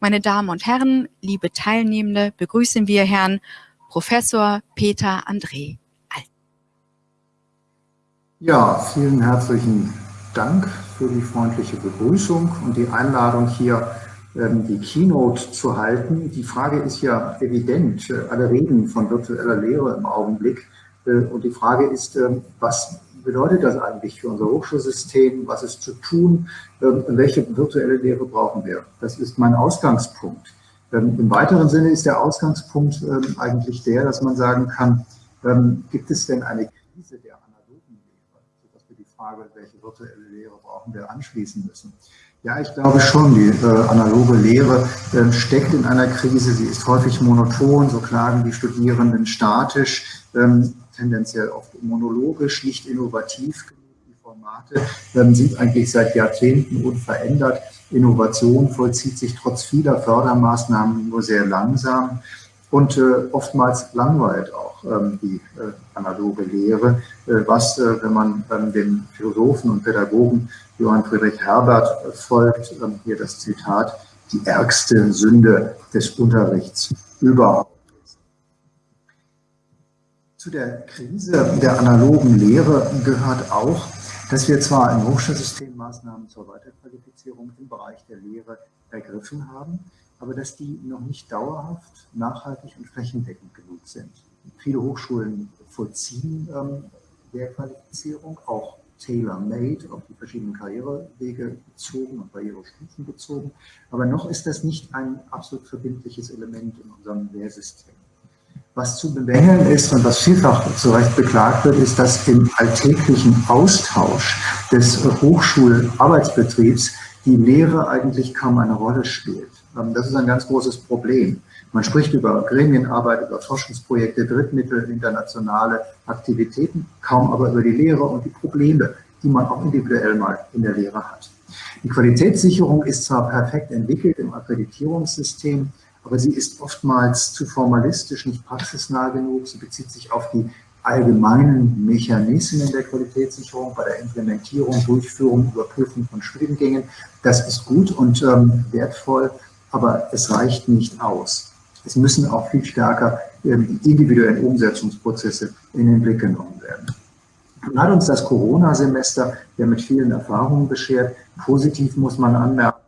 Meine Damen und Herren, liebe Teilnehmende, begrüßen wir Herrn Professor Peter André Alt. Ja, vielen herzlichen Dank für die freundliche Begrüßung und die Einladung hier ähm, die Keynote zu halten. Die Frage ist ja evident. Alle reden von virtueller Lehre im Augenblick. Äh, und die Frage ist, ähm, was bedeutet das eigentlich für unser Hochschulsystem? Was ist zu tun? Ähm, welche virtuelle Lehre brauchen wir? Das ist mein Ausgangspunkt. Im weiteren Sinne ist der Ausgangspunkt eigentlich der, dass man sagen kann, gibt es denn eine Krise der analogen Lehre, sodass wir die Frage, welche virtuelle Lehre brauchen wir, anschließen müssen. Ja, ich glaube schon, die äh, analoge Lehre äh, steckt in einer Krise. Sie ist häufig monoton, so klagen die Studierenden statisch, ähm, tendenziell oft monologisch, nicht innovativ genug. Die Formate ähm, sind eigentlich seit Jahrzehnten unverändert. Innovation vollzieht sich trotz vieler Fördermaßnahmen nur sehr langsam und äh, oftmals langweilt auch ähm, die äh, analoge Lehre, äh, was, äh, wenn man ähm, dem Philosophen und Pädagogen Johann Friedrich Herbert äh, folgt, ähm, hier das Zitat, die ärgste Sünde des Unterrichts überhaupt. Zu der Krise der analogen Lehre gehört auch, dass wir zwar im Hochschulsystem Maßnahmen zur Weiterqualifizierung im Bereich der Lehre ergriffen haben, aber dass die noch nicht dauerhaft, nachhaltig und flächendeckend genug sind. Viele Hochschulen vollziehen ähm, Lehrqualifizierung, auch tailor-made, auf die verschiedenen Karrierewege bezogen und Karrierestufen bezogen. Aber noch ist das nicht ein absolut verbindliches Element in unserem Lehrsystem. Was zu bemängeln ist und was vielfach zu Recht beklagt wird, ist, dass im alltäglichen Austausch des Hochschularbeitsbetriebs die Lehre eigentlich kaum eine Rolle spielt. Ähm, das ist ein ganz großes Problem. Man spricht über Gremienarbeit, über Forschungsprojekte, Drittmittel, internationale Aktivitäten, kaum aber über die Lehre und die Probleme, die man auch individuell mal in der Lehre hat. Die Qualitätssicherung ist zwar perfekt entwickelt im Akkreditierungssystem, aber sie ist oftmals zu formalistisch, nicht praxisnah genug. Sie bezieht sich auf die allgemeinen Mechanismen der Qualitätssicherung bei der Implementierung, Durchführung, Überprüfung von Studiengängen. Das ist gut und ähm, wertvoll, aber es reicht nicht aus. Es müssen auch viel stärker ähm, die individuellen Umsetzungsprozesse in den Blick genommen werden. Nun hat uns das Corona-Semester ja mit vielen Erfahrungen beschert. Positiv muss man anmerken,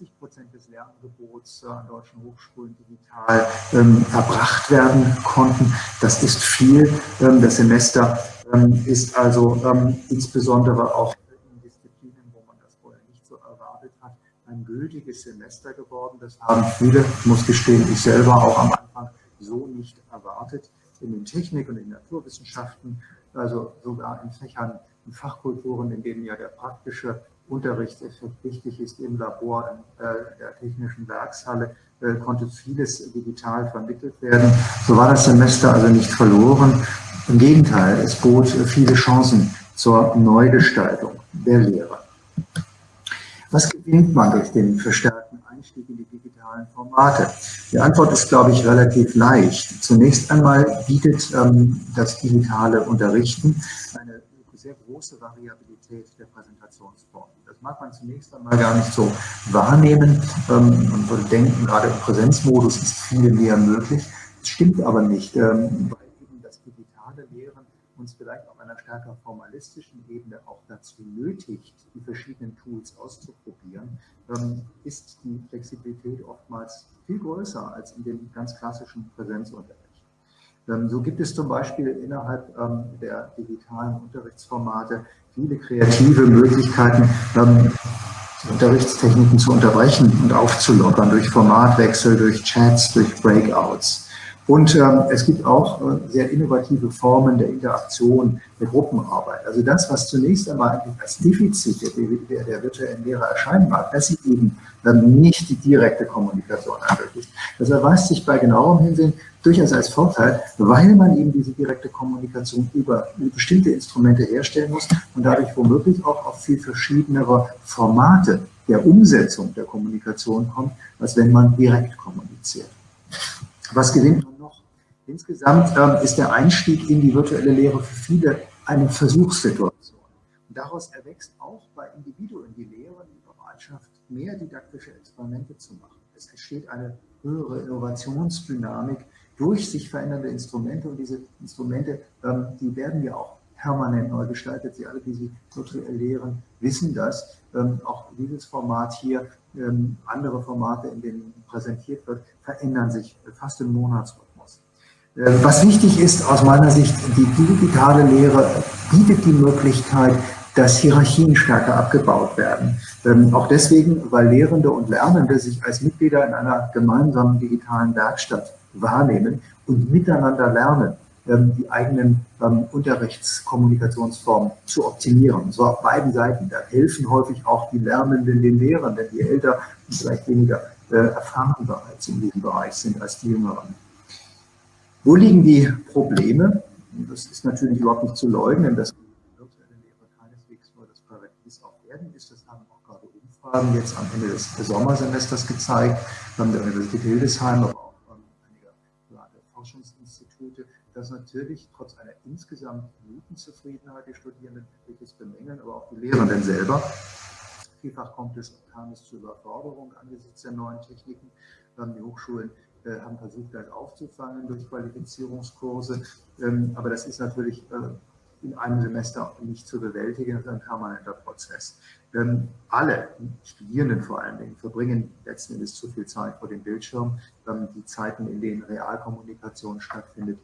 80 Prozent des Lernangebots an deutschen Hochschulen digital ähm, erbracht werden konnten. Das ist viel. Ähm, das Semester ähm, ist also ähm, insbesondere auch ein gültiges Semester geworden. Das haben viele, ich muss gestehen, ich selber auch am Anfang so nicht erwartet. In den Technik- und in Naturwissenschaften, also sogar in Fächern, in Fachkulturen, in denen ja der praktische Unterricht wichtig ist im Labor, in äh, der technischen Werkshalle, äh, konnte vieles digital vermittelt werden. So war das Semester also nicht verloren. Im Gegenteil, es bot viele Chancen zur Neugestaltung der Lehre. Was gewinnt man durch den verstärkten Einstieg in die digitalen Formate? Die Antwort ist, glaube ich, relativ leicht. Zunächst einmal bietet ähm, das digitale Unterrichten eine sehr große Variabilität der Präsentationsformen. Das mag man zunächst einmal gar nicht so wahrnehmen. Ähm, man würde denken, gerade im Präsenzmodus ist viel mehr möglich. Das stimmt aber nicht, ähm, weil eben das digitale Lehren uns vielleicht auf einer stärker formalistischen Ebene auch dazu nötigt, die verschiedenen Tools auszuprobieren, ähm, ist die Flexibilität oftmals viel größer als in dem ganz klassischen Präsenzunterricht. Ähm, so gibt es zum Beispiel innerhalb ähm, der digitalen Unterrichtsformate viele kreative Möglichkeiten, Unterrichtstechniken zu unterbrechen und aufzulockern durch Formatwechsel, durch Chats, durch Breakouts. Und ähm, es gibt auch äh, sehr innovative Formen der Interaktion, der Gruppenarbeit. Also das, was zunächst einmal eigentlich als Defizit der, der, der virtuellen Lehre erscheinen mag, dass sie eben ähm, nicht die direkte Kommunikation ermöglicht. Das erweist sich bei genauerem Hinsehen durchaus als Vorteil, weil man eben diese direkte Kommunikation über bestimmte Instrumente herstellen muss und dadurch womöglich auch auf viel verschiedenere Formate der Umsetzung der Kommunikation kommt, als wenn man direkt kommuniziert. Was gewinnt Insgesamt ähm, ist der Einstieg in die virtuelle Lehre für viele eine Versuchssituation. Und daraus erwächst auch bei Individuen die Lehre, die Bereitschaft, mehr didaktische Experimente zu machen. Es entsteht eine höhere Innovationsdynamik durch sich verändernde Instrumente und diese Instrumente, ähm, die werden ja auch permanent neu gestaltet. Sie alle, die Sie virtuell lehren, wissen das. Ähm, auch dieses Format hier, ähm, andere Formate, in denen präsentiert wird, verändern sich fast im Monatsrhythmus. Was wichtig ist aus meiner Sicht, die digitale Lehre bietet die Möglichkeit, dass Hierarchien stärker abgebaut werden. Ähm, auch deswegen, weil Lehrende und Lernende sich als Mitglieder in einer gemeinsamen digitalen Werkstatt wahrnehmen und miteinander lernen, ähm, die eigenen ähm, Unterrichtskommunikationsformen zu optimieren. So auf beiden Seiten. Da helfen häufig auch die Lernenden den Lehrenden, die älter und vielleicht weniger äh, erfahren bereits in diesem Bereich sind als die Jüngeren. Wo liegen die Probleme? Das ist natürlich überhaupt nicht zu leugnen, dass werden ist. Das haben auch gerade Umfragen jetzt am Ende des Sommersemesters gezeigt, von der Universität Hildesheim, aber dass natürlich trotz einer insgesamt guten Zufriedenheit die Studierenden etliches bemängeln, aber auch die Lehrenden selber. Vielfach kommt es, kam es zu Überforderung angesichts der neuen Techniken. Die Hochschulen äh, haben versucht, das aufzufangen durch Qualifizierungskurse. Ähm, aber das ist natürlich äh, in einem Semester nicht zu bewältigen. Das ist ein permanenter Prozess. Ähm, alle Studierenden vor allen Dingen verbringen letzten Endes zu viel Zeit vor dem Bildschirm. Ähm, die Zeiten, in denen Realkommunikation stattfindet,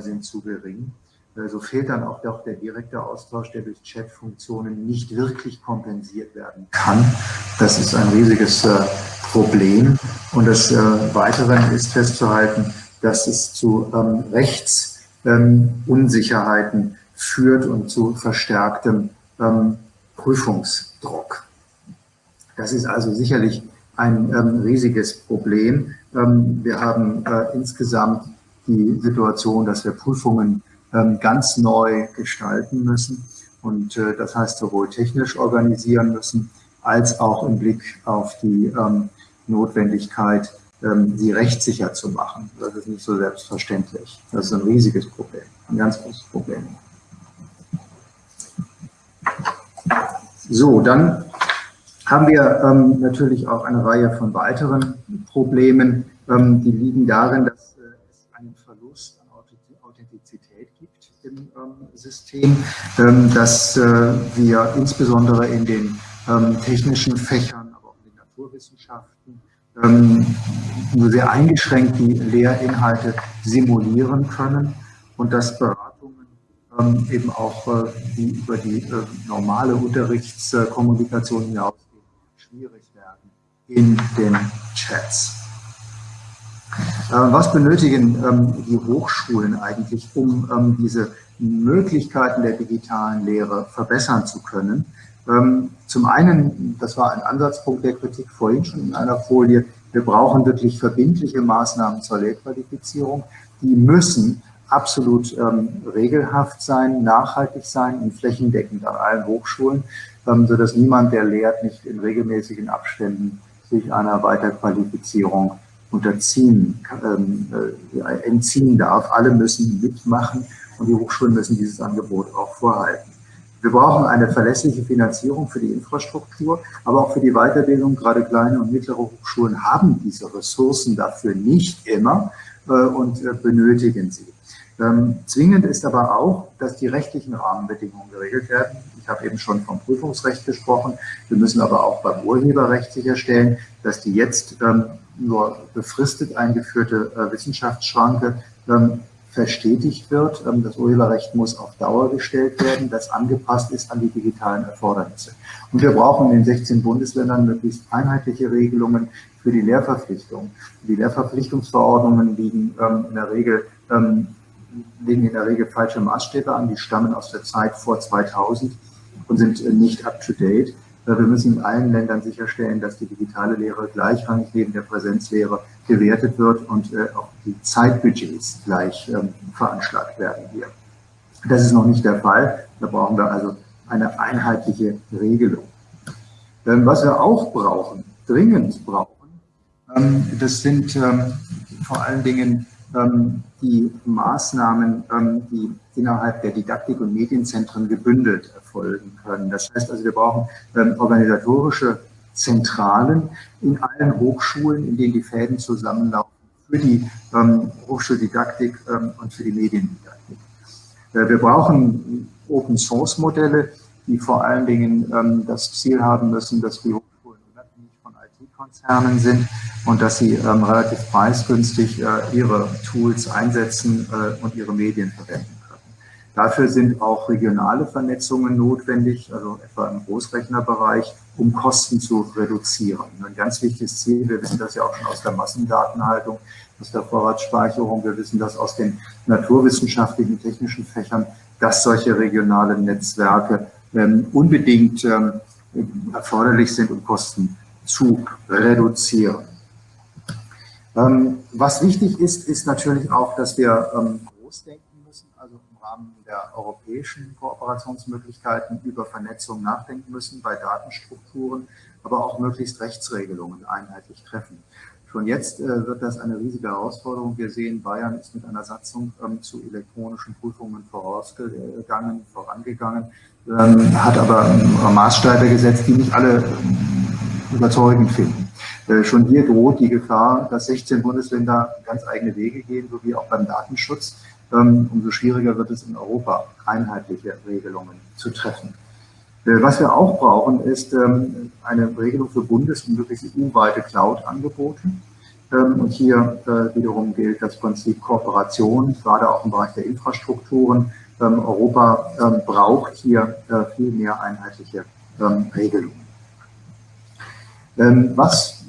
sind zu gering. Äh, so fehlt dann auch doch der direkte Austausch, der durch Chatfunktionen nicht wirklich kompensiert werden kann. Das ist ein riesiges äh, Problem. Und äh, Weiteren ist festzuhalten, dass es zu ähm, Rechtsunsicherheiten führt und zu verstärktem ähm, Prüfungsdruck. Das ist also sicherlich ein ähm, riesiges Problem. Ähm, wir haben äh, insgesamt die Situation, dass wir Prüfungen ähm, ganz neu gestalten müssen und äh, das heißt sowohl technisch organisieren müssen, als auch im Blick auf die ähm, Notwendigkeit, ähm, sie rechtssicher zu machen. Das ist nicht so selbstverständlich. Das ist ein riesiges Problem, ein ganz großes Problem. So, dann haben wir natürlich auch eine Reihe von weiteren Problemen, die liegen darin, dass im ähm, System, ähm, dass äh, wir insbesondere in den ähm, technischen Fächern, aber auch in den Naturwissenschaften nur sehr eingeschränkt die Lehrinhalte simulieren können und dass Beratungen eben auch äh, die über die äh, normale Unterrichtskommunikation hinausgehen, schwierig werden in den Chats. Äh, was benötigen ähm, die Hochschulen eigentlich, um ähm, diese Möglichkeiten der digitalen Lehre verbessern zu können? Zum einen, das war ein Ansatzpunkt der Kritik vorhin schon in einer Folie, wir brauchen wirklich verbindliche Maßnahmen zur Lehrqualifizierung. Die müssen absolut ähm, regelhaft sein, nachhaltig sein und flächendeckend an allen Hochschulen, ähm, sodass niemand, der lehrt, nicht in regelmäßigen Abständen sich einer Weiterqualifizierung unterziehen, ähm, äh, entziehen darf. Alle müssen mitmachen und die Hochschulen müssen dieses Angebot auch vorhalten. Wir brauchen eine verlässliche Finanzierung für die Infrastruktur, aber auch für die Weiterbildung. Gerade kleine und mittlere Hochschulen haben diese Ressourcen dafür nicht immer äh, und äh, benötigen sie. Ähm, zwingend ist aber auch, dass die rechtlichen Rahmenbedingungen geregelt werden. Ich habe eben schon vom Prüfungsrecht gesprochen. Wir müssen aber auch beim Urheberrecht sicherstellen, dass die jetzt ähm, nur befristet eingeführte äh, Wissenschaftsschranke ähm, verstetigt wird. Ähm, das Urheberrecht muss auf Dauer gestellt werden, das angepasst ist an die digitalen Erfordernisse. Und wir brauchen in den 16 Bundesländern möglichst einheitliche Regelungen für die Lehrverpflichtung. Die Lehrverpflichtungsverordnungen liegen ähm, in der Regel legen in der Regel falsche Maßstäbe an, die stammen aus der Zeit vor 2000 und sind äh, nicht up-to-date. Wir müssen in allen Ländern sicherstellen, dass die digitale Lehre gleichrangig neben der Präsenzlehre gewertet wird und äh, auch die Zeitbudgets gleich ähm, veranschlagt werden hier. Das ist noch nicht der Fall. Da brauchen wir also eine einheitliche Regelung. Ähm, was wir auch brauchen, dringend brauchen, ähm, das sind vor allen Dingen die Maßnahmen, die innerhalb der Didaktik- und Medienzentren gebündelt erfolgen können. Das heißt also, wir brauchen ähm, organisatorische Zentralen in allen Hochschulen, in denen die Fäden zusammenlaufen, für die ähm, Hochschuldidaktik ähm, und für die Mediendidaktik. Äh, wir brauchen Open-Source-Modelle, die vor allen Dingen ähm, das Ziel haben müssen, dass die Hochschulen unabhängig von IT-Konzernen sind und dass sie ähm, relativ preisgünstig äh, ihre Tools einsetzen äh, und ihre Medien verwenden. Dafür sind auch regionale Vernetzungen notwendig, also etwa im Großrechnerbereich, um Kosten zu reduzieren. Ein ganz wichtiges Ziel, wir wissen das ja auch schon aus der Massendatenhaltung, aus der Vorratsspeicherung, wir wissen das aus den naturwissenschaftlichen, technischen Fächern, dass solche regionalen Netzwerke ähm, unbedingt ähm, erforderlich sind, um Kosten zu reduzieren. Ähm, was wichtig ist, ist natürlich auch, dass wir ähm, groß denken Rahmen der europäischen Kooperationsmöglichkeiten über Vernetzung nachdenken müssen bei Datenstrukturen, aber auch möglichst Rechtsregelungen einheitlich treffen. Schon jetzt äh, wird das eine riesige Herausforderung. Wir sehen, Bayern ist mit einer Satzung ähm, zu elektronischen Prüfungen vorausgegangen, vorangegangen, ähm, hat aber ähm, Maßstäbe gesetzt, die nicht alle ähm, überzeugend finden. Äh, schon hier droht die Gefahr, dass 16 Bundesländer ganz eigene Wege gehen, so wie auch beim Datenschutz. Umso schwieriger wird es in Europa, einheitliche Regelungen zu treffen. Äh, was wir auch brauchen, ist ähm, eine Regelung für bundes- und möglichst EU-weite Cloud-Angebote. Ähm, und hier äh, wiederum gilt das Prinzip Kooperation, gerade auch im Bereich der Infrastrukturen. Ähm, Europa braucht hier äh, viel mehr einheitliche Regelungen. Was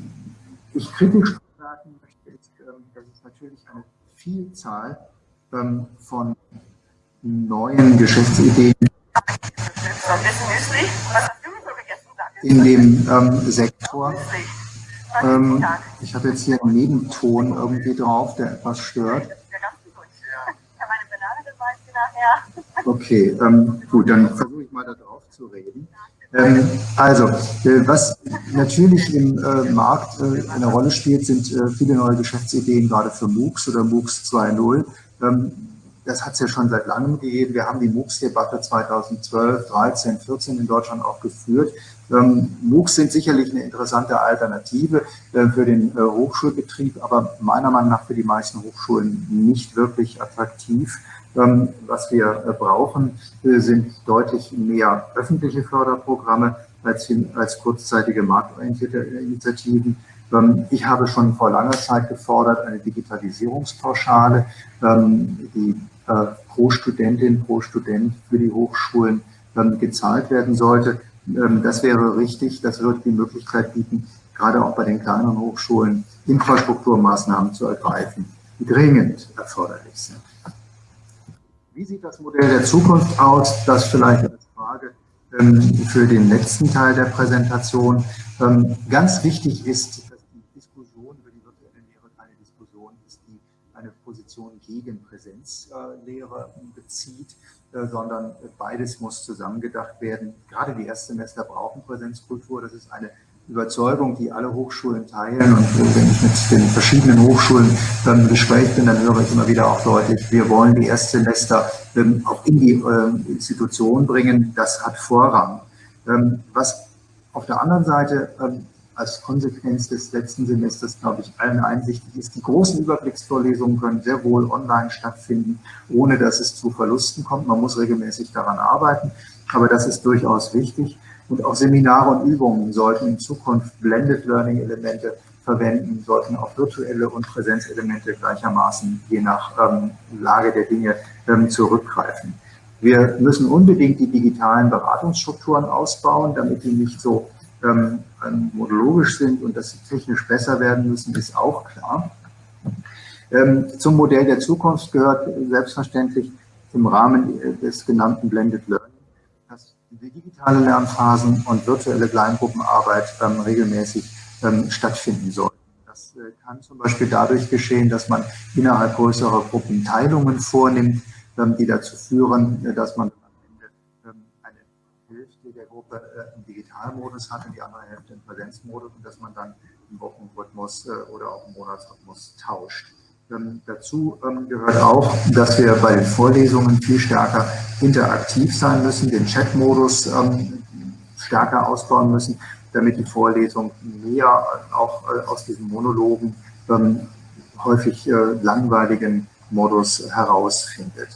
ich kritisch sagen möchte, ist, dass es natürlich eine Vielzahl von neuen Geschäftsideen in dem ähm, Sektor. Ähm, ich habe jetzt hier einen Nebenton irgendwie drauf, der etwas stört. Okay, ähm, gut, dann versuche ich mal da drauf zu reden. Ähm, also, äh, was natürlich im äh, Markt äh, eine Rolle spielt, sind äh, viele neue Geschäftsideen, gerade für MOOCs oder MOOCs 2.0 das hat es ja schon seit langem gegeben. Wir haben die MOOCs-Debatte 2012, 13, 14 in Deutschland auch geführt. Ähm, MOOCs sind sicherlich eine interessante Alternative äh, für den äh, Hochschulbetrieb, aber meiner Meinung nach für die meisten Hochschulen nicht wirklich attraktiv. Ähm, was wir äh, brauchen, sind deutlich mehr öffentliche Förderprogramme als, kurzzeitige marktorientierte Initiativen. Ähm, ich habe schon vor langer Zeit gefordert, eine Digitalisierungspauschale, ähm, die äh, pro Studentin, pro Student für die Hochschulen ähm, gezahlt werden sollte. Das wäre richtig, das würde die Möglichkeit bieten, gerade auch bei den kleineren Hochschulen Infrastrukturmaßnahmen zu ergreifen, die dringend erforderlich sind. Wie sieht das Modell der Zukunft aus? Das vielleicht als Frage für den letzten Teil der Präsentation. Ganz wichtig ist, gegen Präsenzlehre bezieht, äh, sondern beides muss zusammengedacht werden. Gerade die Erstsemester brauchen Präsenzkultur. Das ist eine Überzeugung, die alle Hochschulen teilen. Und wenn ich mit den verschiedenen Hochschulen im Gespräch bin, dann höre ich immer wieder auch deutlich, wir wollen die Erstsemester ähm, auch in die ähm, Institution bringen. Das hat Vorrang. Ähm, was auf der anderen Seite als Konsequenz des letzten Semesters, glaube ich, allen einsichtig ist. Die großen Überblicksvorlesungen können sehr wohl online stattfinden, ohne dass es zu Verlusten kommt. Man muss regelmäßig daran arbeiten, aber das ist durchaus wichtig. Und auch Seminare und Übungen sollten in Zukunft Blended Learning Elemente verwenden, sollten auch virtuelle und Präsenzelemente gleichermaßen je nach ähm, Lage der Dinge ähm, zurückgreifen. Wir müssen unbedingt die digitalen Beratungsstrukturen ausbauen, damit die nicht so ähm, monologisch sind und dass sie technisch besser werden müssen, ist auch klar. Ähm, zum Modell der Zukunft gehört selbstverständlich im Rahmen des genannten Blended Learning, dass digitale Lernphasen und virtuelle Kleingruppenarbeit ähm, regelmäßig ähm, stattfinden sollten. Das äh, kann zum Beispiel dadurch geschehen, dass man innerhalb größerer Gruppen Teilungen vornimmt, ähm, die dazu führen, äh, dass man Gruppe äh, im Digitalmodus hat und die andere Hälfte im Präsenzmodus und dass man dann im Wochenrhythmus äh, oder auch im Monatsrhythmus tauscht. Ähm, dazu ähm, gehört auch, dass wir bei den Vorlesungen viel stärker interaktiv sein müssen, den Chatmodus ähm, stärker ausbauen müssen. damit die Vorlesung mehr auch äh, aus diesen Monologen ähm, häufig äh, langweiligen Modus herausfindet.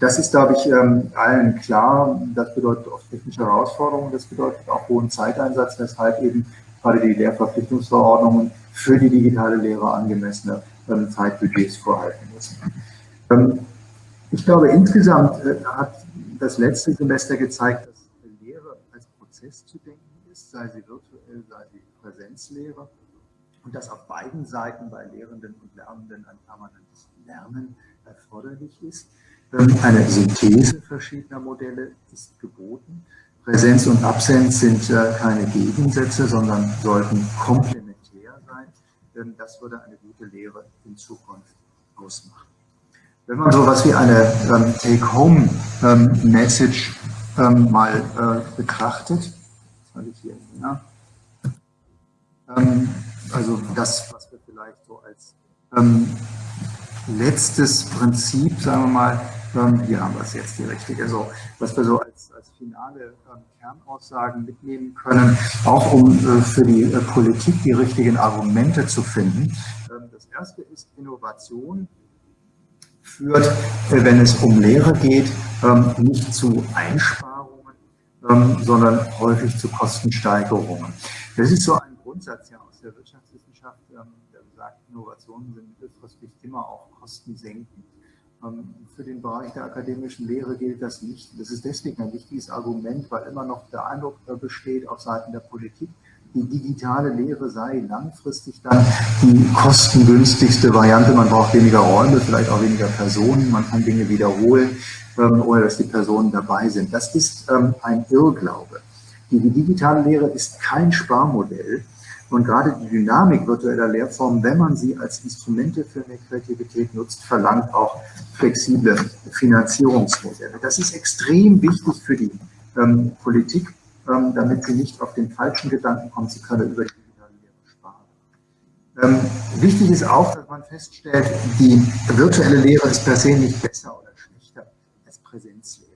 Das ist, glaube ich, ähm, allen klar. Das bedeutet oft technische Herausforderungen, das bedeutet auch hohen Zeiteinsatz, weshalb eben gerade die Lehrverpflichtungsverordnungen für die digitale Lehre angemessene ähm, Zeitbudgets vorhalten müssen. Ähm, ich glaube, insgesamt äh, hat das letzte Semester gezeigt, dass Lehre als Prozess zu denken ist, sei sie virtuell, sei sie Präsenzlehre und dass auf beiden Seiten bei Lehrenden und Lernenden ein permanentes Lernen erforderlich ist. Eine Synthese verschiedener Modelle ist geboten. Präsenz und Absenz sind äh, keine Gegensätze, sondern sollten komplementär sein. Das würde eine gute Lehre in Zukunft ausmachen. Wenn man so etwas wie eine ähm, Take-Home-Message ähm, ähm, mal äh, betrachtet, also das, was wir vielleicht so als letztes Prinzip, sagen wir mal, ähm, hier haben wir es jetzt die richtige, so, was wir so als, als finale ähm, Kernaussagen mitnehmen können, auch um äh, für die äh, Politik die richtigen Argumente zu finden. Ähm, das erste ist Innovation führt, äh, wenn es um Lehre geht, ähm, nicht zu Einsparungen, ähm, sondern häufig zu Kostensteigerungen. Das ist so ein Grundsatz ja aus der Wirtschaftswissenschaft, ähm, der sagt, Innovationen sind mittelfristig immer auch kostensenkend. Ähm, für den Bereich der akademischen Lehre gilt das nicht. Das ist deswegen ein wichtiges Argument, weil immer noch der Eindruck besteht auf Seiten der Politik, die digitale Lehre sei langfristig dann die kostengünstigste Variante. Man braucht weniger Räume, vielleicht auch weniger Personen, man kann Dinge wiederholen, ähm, ohne dass die Personen dabei sind. Das ist ähm, ein Irrglaube. Die digitale Lehre ist kein Sparmodell, und gerade die Dynamik virtueller Lehrformen, wenn man sie als Instrumente für mehr Kreativität nutzt, verlangt auch flexible Finanzierungsmodelle. Das ist extrem wichtig für die ähm, Politik, ähm, damit sie nicht auf den falschen Gedanken kommt, sie können über die digitale Lehre sparen. Ähm, wichtig ist auch, dass man feststellt, die virtuelle Lehre ist per se nicht besser oder schlechter als Präsenzlehre.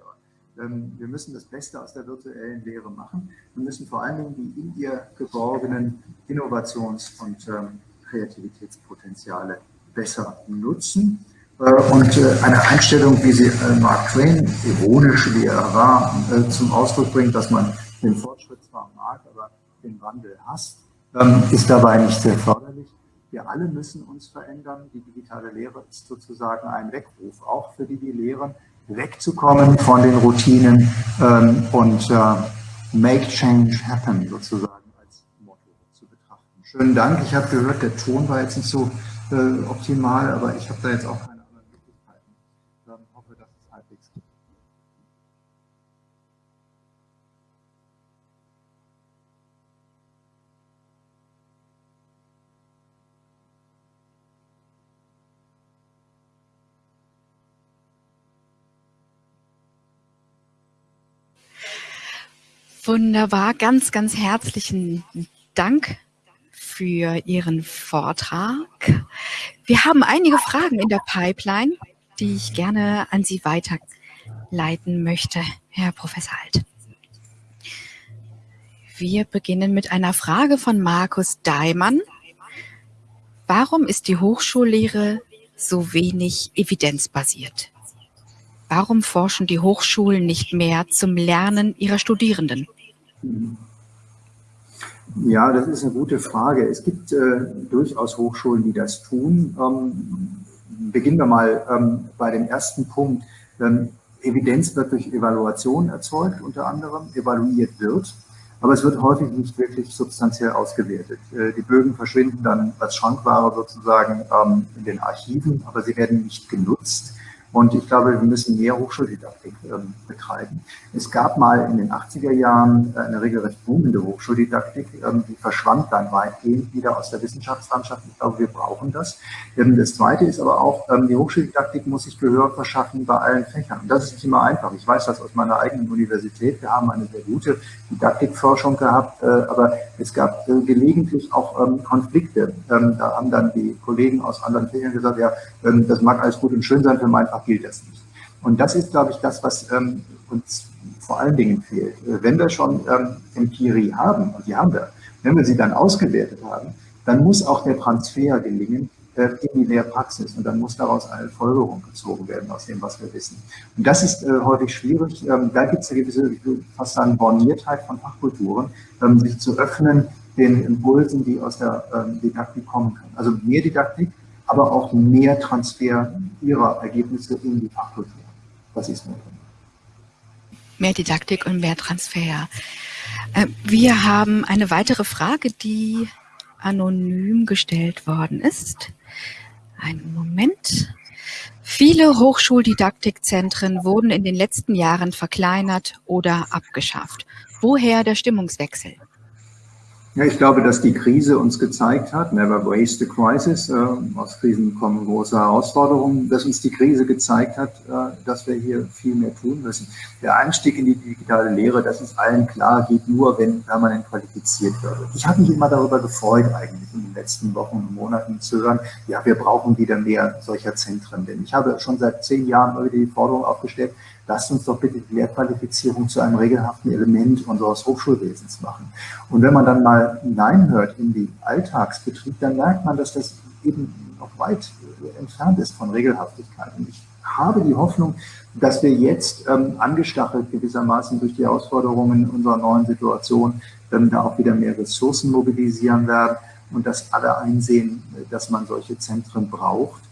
Ähm, wir müssen das Beste aus der virtuellen Lehre machen. Wir müssen vor allen Dingen die in ihr geborgenen Innovations- und ähm, Kreativitätspotenziale besser nutzen. Äh, und äh, eine Einstellung, wie sie äh, Mark Twain, ironisch wie er war, zum Ausdruck bringt, dass man den Fortschritt zwar mag, aber den Wandel hasst, ähm, ist dabei nicht sehr förderlich. Wir alle müssen uns verändern. Die digitale Lehre ist sozusagen ein Weckruf, auch für die, die lehren, wegzukommen von den Routinen ähm, und äh, make change happen sozusagen als Motto zu betrachten. Schönen Dank. Ich habe gehört, der Ton war jetzt nicht so äh, optimal, aber ich habe da jetzt auch keine Wunderbar, ganz, ganz herzlichen Dank für Ihren Vortrag. Wir haben einige Fragen in der Pipeline, die ich gerne an Sie weiterleiten möchte, Herr Professor Alt. Wir beginnen mit einer Frage von Markus Daimann. Warum ist die Hochschullehre so wenig evidenzbasiert? Warum forschen die Hochschulen nicht mehr zum Lernen ihrer Studierenden? Ja, das ist eine gute Frage. Es gibt äh, durchaus Hochschulen, die das tun. Ähm, beginnen wir mal ähm, bei dem ersten Punkt. Ähm, Evidenz wird durch Evaluation erzeugt, unter anderem evaluiert wird, aber es wird häufig nicht wirklich substanziell ausgewertet. Äh, die Bögen verschwinden dann als Schrankware sozusagen ähm, in den Archiven, aber sie werden nicht genutzt. Und ich glaube, wir müssen mehr Hochschuldidaktik ähm, betreiben. Es gab mal in den 80er Jahren äh, eine regelrecht boomende Hochschuldidaktik, ähm, die verschwand dann weitgehend wieder aus der Wissenschaftslandschaft. Ich glaube, wir brauchen das. Ähm, das Zweite ist aber auch, die Hochschuldidaktik muss sich Gehör verschaffen bei allen Fächern. Und das ist nicht immer einfach. Ich weiß das aus meiner eigenen Universität. Wir haben eine sehr gute Didaktikforschung gehabt, äh, aber es gab äh, gelegentlich auch Konflikte. Da haben dann die Kollegen aus anderen Fächern gesagt, ja, das mag alles gut und schön sein, für mein Fach gilt das nicht. Und das ist, glaube ich, das, was ähm, uns vor allen Dingen fehlt. Äh, wenn wir schon ähm, Empirie haben, und die haben wir, wenn wir sie dann ausgewertet haben, dann muss auch der Transfer gelingen äh, in die Lehrpraxis und dann muss daraus eine Folgerung gezogen werden aus dem, was wir wissen. Und das ist äh, häufig schwierig. Ähm, da gibt es eine gewisse, ich würde fast sagen, Borniertheit von Fachkulturen, ähm, sich zu öffnen den Impulsen, die aus der ähm, Didaktik kommen können. Also mehr Didaktik, aber auch mehr Transfer ihrer Ergebnisse in die Fachkultur. Das ist notwendig. Mehr Didaktik und mehr Transfer. Äh, wir haben eine weitere Frage, die anonym gestellt worden ist. Einen Moment. Viele Hochschuldidaktikzentren wurden in den letzten Jahren verkleinert oder abgeschafft. Woher der Stimmungswechsel? Ja, ich glaube, dass die Krise uns gezeigt hat, never waste a crisis, äh, aus Krisen kommen große Herausforderungen, dass uns die Krise gezeigt hat, äh, dass wir hier viel mehr tun müssen. Der Einstieg in die digitale Lehre, das ist allen klar, geht nur, wenn permanent qualifiziert wird. Ich habe mich immer darüber gefreut, eigentlich in den letzten Wochen und Monaten zu hören, ja, wir brauchen wieder mehr solcher Zentren. Denn ich habe schon seit zehn Jahren immer wieder die Forderung aufgestellt, lasst uns doch bitte die Lehrqualifizierung zu einem regelhaften Element unseres Hochschulwesens machen. Und wenn man dann mal hineinhört in den Alltagsbetrieb, dann merkt man, dass das eben noch weit entfernt ist von Regelhaftigkeit. Und ich habe die Hoffnung, dass wir jetzt ähm, angestachelt gewissermaßen durch die Herausforderungen unserer neuen Situation ähm, da auch wieder mehr Ressourcen mobilisieren werden und dass alle einsehen, dass man solche Zentren braucht äh,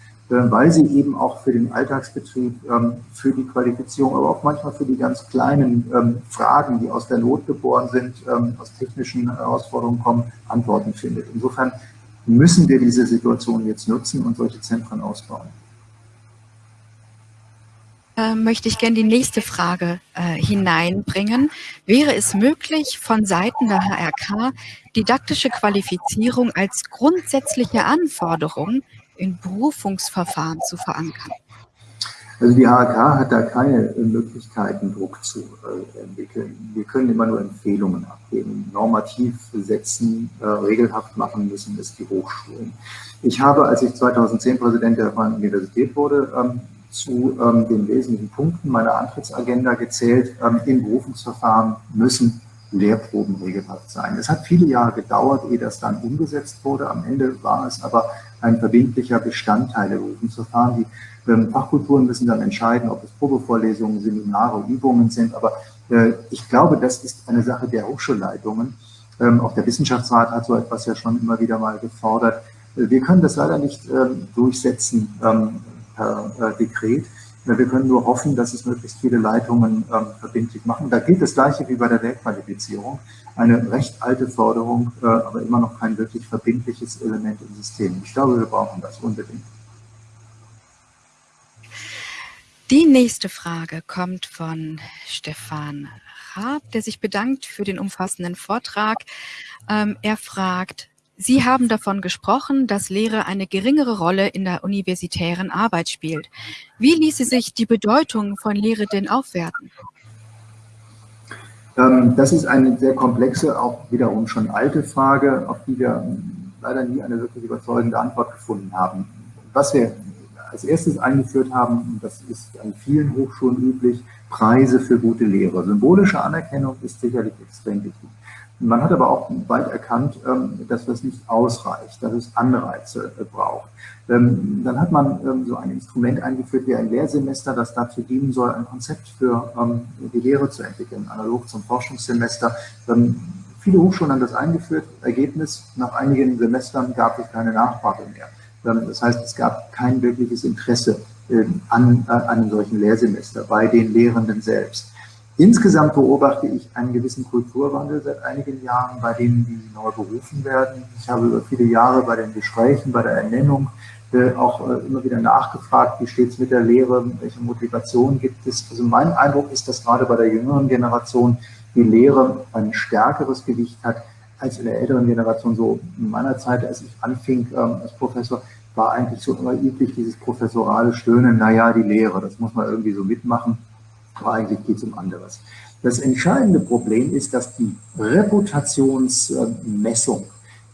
weil sie eben auch für den Alltagsbetrieb, ähm, für die Qualifizierung, aber auch manchmal für die ganz kleinen ähm, Fragen, die aus der Not geboren sind, ähm, aus technischen Herausforderungen kommen, Antworten findet. Insofern müssen wir diese Situation jetzt nutzen und solche Zentren ausbauen. möchte ich gerne die nächste Frage äh, hineinbringen. Wäre es möglich, von Seiten der HRK didaktische Qualifizierung als grundsätzliche Anforderung in Berufungsverfahren zu verankern? Also die HK hat da keine Möglichkeiten, Druck zu äh, entwickeln. Wir können immer nur Empfehlungen abgeben. Normativ setzen, äh, regelhaft machen müssen es die Hochschulen. Ich habe, als ich 2010 Präsident der Freien Universität wurde, ähm, zu ähm, den wesentlichen Punkten meiner Antrittsagenda gezählt. Ähm, Im Berufungsverfahren müssen Lehrproben regelhaft sein. Es hat viele Jahre gedauert, ehe das dann umgesetzt wurde. Am Ende war es aber ein verbindlicher Bestandteil der Berufungsverfahren. Die ähm, Fachkulturen müssen dann entscheiden, ob es Probevorlesungen, Seminare, Übungen sind. Aber äh, ich glaube, das ist eine Sache der Hochschulleitungen. Ähm, auch der Wissenschaftsrat hat so etwas ja schon immer wieder mal gefordert. Äh, wir können das leider nicht ähm, durchsetzen ähm, per äh, Dekret. Wir können nur hoffen, dass es möglichst viele Leitungen ähm, verbindlich machen. Da gilt das Gleiche wie bei der Lehrqualifizierung. Eine recht alte Forderung, äh, aber immer noch kein wirklich verbindliches Element im System. Ich glaube, wir brauchen das unbedingt. Die nächste Frage kommt von Stefan Raab, der sich bedankt für den umfassenden Vortrag. Ähm, er fragt, Sie haben davon gesprochen, dass Lehre eine geringere Rolle in der universitären Arbeit spielt. Wie ließe sich die Bedeutung von Lehre denn aufwerten? Ähm, das ist eine sehr komplexe, auch wiederum schon alte Frage, auf die wir leider nie eine wirklich überzeugende Antwort gefunden haben. Was wir als erstes eingeführt haben, das ist an vielen Hochschulen üblich, Preise für gute Lehre. Symbolische Anerkennung ist sicherlich extrem wichtig. Man hat aber auch bald erkannt, ähm, dass das nicht ausreicht, dass es Anreize äh, braucht. Ähm, dann hat man ähm, so ein Instrument eingeführt wie ein Lehrsemester, das dazu dienen soll, ein Konzept für die Lehre zu entwickeln, analog zum Forschungssemester. Viele Hochschulen haben das eingeführt. Ergebnis, nach einigen Semestern gab es keine Nachfrage mehr. Das heißt, es gab kein wirkliches Interesse an äh, einem solchen Lehrsemester bei den Lehrenden selbst. Insgesamt beobachte ich einen gewissen Kulturwandel seit einigen Jahren, bei denen die neu berufen werden. Ich habe über viele Jahre bei den Gesprächen, bei der Ernennung äh, auch äh, immer wieder nachgefragt, wie steht es mit der Lehre, welche Motivation gibt es. Also mein Eindruck ist, dass gerade bei der jüngeren Generation die Lehre ein stärkeres Gewicht hat als in der älteren Generation. So in meiner Zeit, als ich anfing ähm, als Professor, war eigentlich so immer üblich dieses professorale Stöhnen, naja, die Lehre, das muss man irgendwie so mitmachen aber eigentlich geht es um anderes. Das entscheidende Problem ist, dass die Reputationsmessung,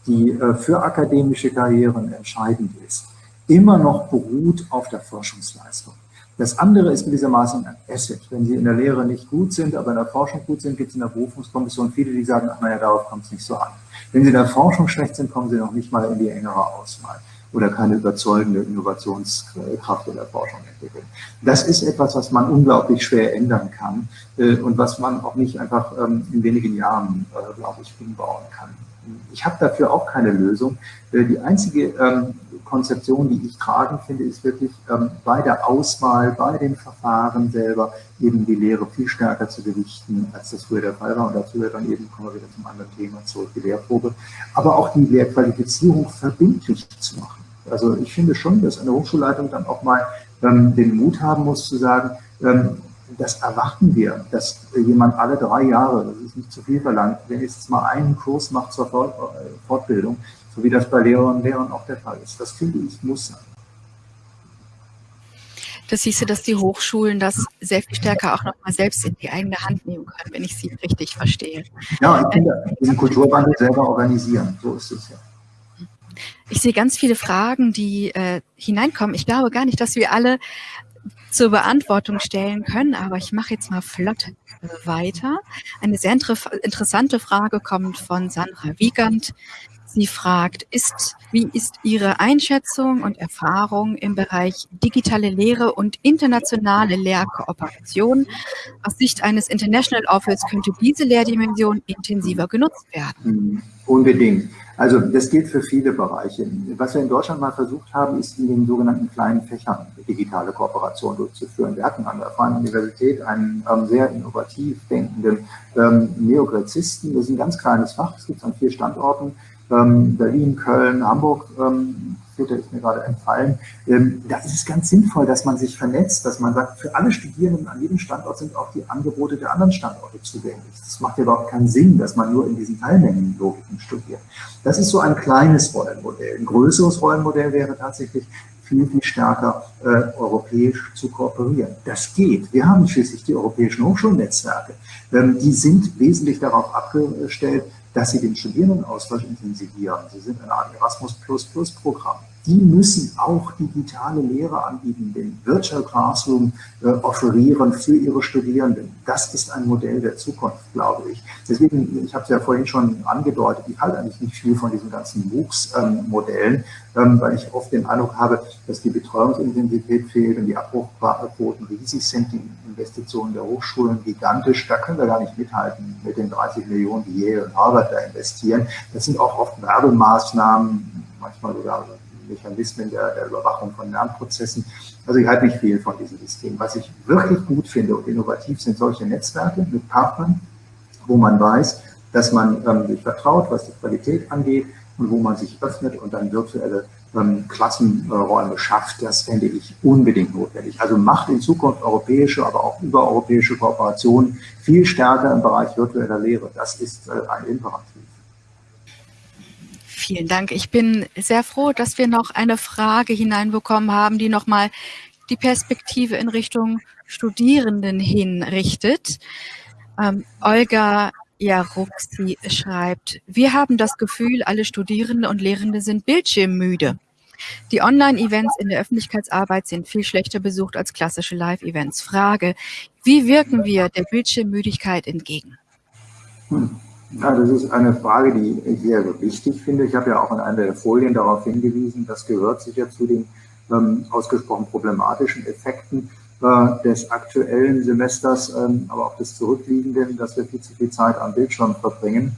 die äh, für akademische Karrieren entscheidend ist, immer noch beruht auf der Forschungsleistung. Das andere ist gewissermaßen ein Asset. Wenn Sie in der Lehre nicht gut sind, aber in der Forschung gut sind, gibt es in der Berufungskommission viele, die sagen, ach naja, darauf kommt es nicht so an. Wenn Sie in der Forschung schlecht sind, kommen Sie noch nicht mal in die engere Auswahl oder keine überzeugende Innovationskraft in der Forschung entwickeln. Das ist etwas, was man unglaublich schwer ändern kann äh, und was man auch nicht einfach ähm, in wenigen Jahren, äh, glaube ich, umbauen kann. Ich habe dafür auch keine Lösung. Äh, die einzige ähm, Konzeption, die ich tragend finde, ist wirklich ähm, bei der Auswahl, bei den Verfahren selber eben die Lehre viel stärker zu gewichten, als das früher der Fall war. Und dazu wird dann eben, kommen wir wieder zum anderen Thema zurück, die Lehrprobe. Aber auch die Lehrqualifizierung verbindlich zu machen. Also ich finde schon, dass eine Hochschulleitung dann auch mal ähm, den Mut haben muss zu sagen, ähm, das erwarten wir, dass jemand alle drei Jahre, das ist nicht zu viel verlangt, wenigstens mal einen Kurs macht zur Fortbildung, so wie das bei Lehrern und Lehrern auch der Fall ist. Das finde ich muss sein. Das du, dass die Hochschulen das sehr viel stärker auch nochmal selbst in die eigene Hand nehmen können, wenn ich sie richtig verstehe. Ja, ich finde, diesen Kulturwandel selber organisieren, so ist es ja. Ich sehe ganz viele Fragen, die äh, hineinkommen. Ich glaube gar nicht, dass wir alle zur Beantwortung stellen können, aber ich mache jetzt mal flott weiter. Eine sehr inter interessante Frage kommt von Sandra Wiegand. Sie fragt, ist, wie ist Ihre Einschätzung und Erfahrung im Bereich digitale Lehre und internationale Lehrkooperation? Aus Sicht eines International Office könnte diese Lehrdimension intensiver genutzt werden. Hm, unbedingt. Also das gilt für viele Bereiche. Was wir in Deutschland mal versucht haben, ist in den sogenannten kleinen Fächern digitale Kooperation durchzuführen. Wir hatten an der Freien Universität einen ähm, sehr innovativ denkenden ähm, Neogrezisten. Das ist ein ganz kleines Fach, es gibt es an vier Standorten ähm, Berlin, Köln, Hamburg, ähm, vierte ist mir gerade entfallen. Ähm, da ist es ganz sinnvoll, dass man sich vernetzt, dass man sagt, für alle Studierenden an jedem Standort sind auch die Angebote der anderen Standorte zugänglich. Das macht ja überhaupt keinen Sinn, dass man nur in diesen Teilmengenlogiken studiert. Das ist so ein kleines Rollenmodell. Ein größeres Rollenmodell wäre tatsächlich, viel, viel stärker äh, europäisch zu kooperieren. Das geht. Wir haben schließlich die europäischen Hochschulnetzwerke. Ähm, die sind wesentlich darauf abgestellt, dass sie den Studierendenaustausch intensivieren. Sie sind in einem Erasmus-Plus-Plus-Programm. Die müssen auch digitale Lehre anbieten, den Virtual Classroom äh, offerieren für ihre Studierenden. Das ist ein Modell der Zukunft, glaube ich. Deswegen, ich habe es ja vorhin schon angedeutet, ich halte eigentlich nicht viel von diesen ganzen MOOCs-Modellen, ähm, weil ich oft den Eindruck habe, dass die Betreuungsintensität fehlt und die Abbruchquoten riesig sind, die Investitionen der Hochschulen gigantisch. Da können wir gar nicht mithalten mit den 30 Millionen, die Yale und Harvard da investieren. Das sind auch oft Werbemaßnahmen, manchmal sogar Mechanismen der, der Überwachung von Lernprozessen. Also ich halte nicht viel von diesem System. Was ich wirklich gut finde und innovativ sind solche Netzwerke mit Partnern, wo man weiß, dass man ähm, sich vertraut, was die Qualität angeht und wo man sich öffnet und dann virtuelle ähm, Klassenräume schafft, das fände ich unbedingt notwendig. Also macht in Zukunft europäische, aber auch übereuropäische Kooperationen viel stärker im Bereich virtueller Lehre. Das ist äh, ein Imperativ. Vielen Dank. Ich bin sehr froh, dass wir noch eine Frage hineinbekommen haben, die nochmal die Perspektive in Richtung Studierenden hinrichtet. Ähm, Olga Jaruxi schreibt, wir haben das Gefühl, alle Studierende und Lehrende sind bildschirmmüde. Die Online-Events in der Öffentlichkeitsarbeit sind viel schlechter besucht als klassische Live-Events. Frage, wie wirken wir der Bildschirmmüdigkeit entgegen? Hm. Ja, das ist eine Frage, die ich sehr wichtig finde. Ich habe ja auch in einer der Folien darauf hingewiesen, das gehört sicher zu den ähm, ausgesprochen problematischen Effekten äh, des aktuellen Semesters, ähm, aber auch des zurückliegenden, dass wir viel zu viel Zeit am Bildschirm verbringen.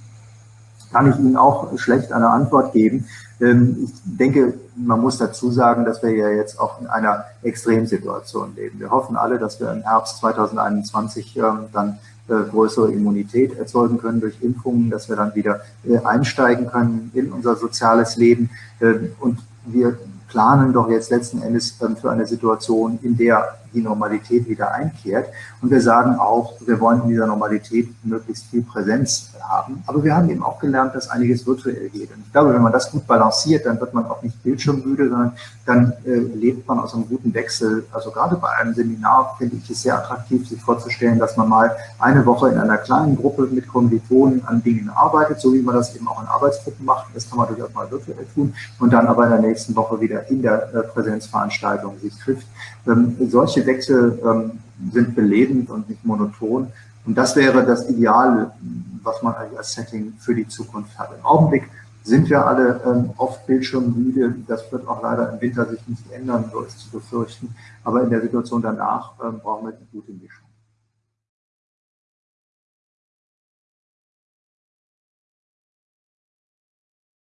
Kann ich Ihnen auch schlecht eine Antwort geben. Ähm, ich denke, man muss dazu sagen, dass wir ja jetzt auch in einer Extremsituation leben. Wir hoffen alle, dass wir im Herbst 2021 ähm, dann größere Immunität erzeugen können durch Impfungen, dass wir dann wieder äh, einsteigen können in unser soziales Leben. Äh, und wir planen doch jetzt letzten Endes für eine Situation, in der die Normalität wieder einkehrt. Und wir sagen auch, wir wollen in dieser Normalität möglichst viel Präsenz haben. Aber wir haben eben auch gelernt, dass einiges virtuell geht. Und ich glaube, wenn man das gut balanciert, dann wird man auch nicht bildschirmmüde, sondern dann äh, lebt man aus einem guten Wechsel. Also gerade bei einem Seminar finde ich es sehr attraktiv, sich vorzustellen, dass man mal eine Woche in einer kleinen Gruppe mit Kommilitonen an Dingen arbeitet, so wie man das eben auch in Arbeitsgruppen macht. Das kann man durchaus mal virtuell tun und dann aber in der nächsten Woche wieder in der äh, Präsenzveranstaltung sich trifft. Ähm, solche Wechsel ähm, sind belebend und nicht monoton. Und das wäre das Ideale, was man eigentlich als Setting für die Zukunft hat. Im Augenblick sind wir alle ähm, oft bildschirmmüde. Das wird auch leider im Winter sich nicht ändern, so ist zu befürchten. Aber in der Situation danach ähm, brauchen wir die gute Mischung.